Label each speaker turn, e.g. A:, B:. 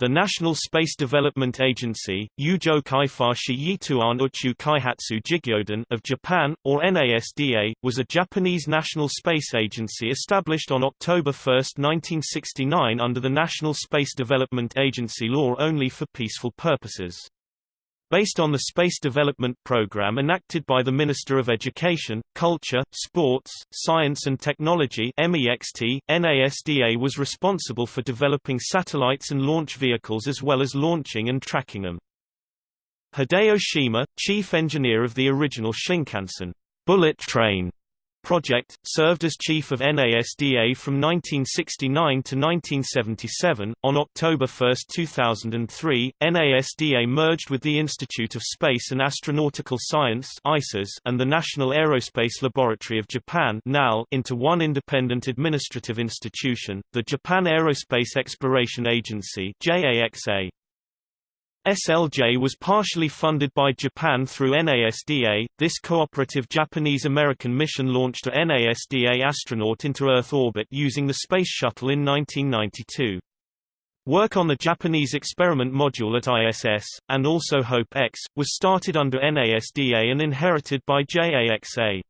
A: The National Space Development Agency, Yituan Uchu Kaihatsu Jigyodan of Japan, or NASDA, was a Japanese national space agency established on October 1, 1969 under the National Space Development Agency law only for peaceful purposes. Based on the Space Development Program enacted by the Minister of Education, Culture, Sports, Science and Technology MEXT, NASDA was responsible for developing satellites and launch vehicles as well as launching and tracking them. Hideo Shima, chief engineer of the original Shinkansen bullet train project, served as chief of NASDA from 1969 to 1977. On October 1, 2003, NASDA merged with the Institute of Space and Astronautical Science and the National Aerospace Laboratory of Japan into one independent administrative institution, the Japan Aerospace Exploration Agency JAXA. SLJ was partially funded by Japan through NASDA. This cooperative Japanese-American mission launched a NASDA astronaut into Earth orbit using the Space Shuttle in 1992. Work on the Japanese experiment module at ISS, and also HOPE-X, was started under NASDA and inherited by JAXA.